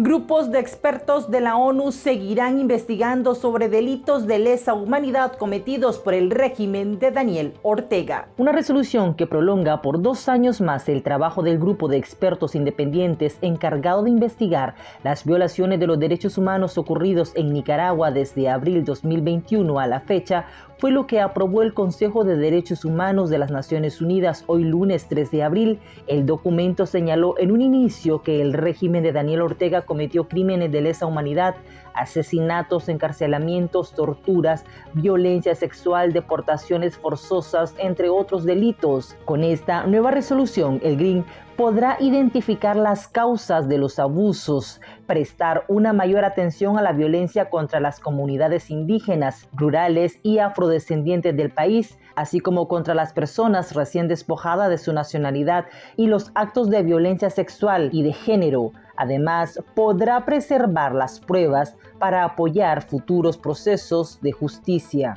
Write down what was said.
Grupos de expertos de la ONU seguirán investigando sobre delitos de lesa humanidad cometidos por el régimen de Daniel Ortega. Una resolución que prolonga por dos años más el trabajo del grupo de expertos independientes encargado de investigar las violaciones de los derechos humanos ocurridos en Nicaragua desde abril 2021 a la fecha fue lo que aprobó el Consejo de Derechos Humanos de las Naciones Unidas hoy lunes 3 de abril. El documento señaló en un inicio que el régimen de Daniel Ortega cometió crímenes de lesa humanidad, asesinatos, encarcelamientos, torturas, violencia sexual, deportaciones forzosas, entre otros delitos. Con esta nueva resolución, el GRIN podrá identificar las causas de los abusos, prestar una mayor atención a la violencia contra las comunidades indígenas, rurales y afrodescendientes del país, así como contra las personas recién despojadas de su nacionalidad y los actos de violencia sexual y de género. Además, podrá preservar las pruebas para apoyar futuros procesos de justicia.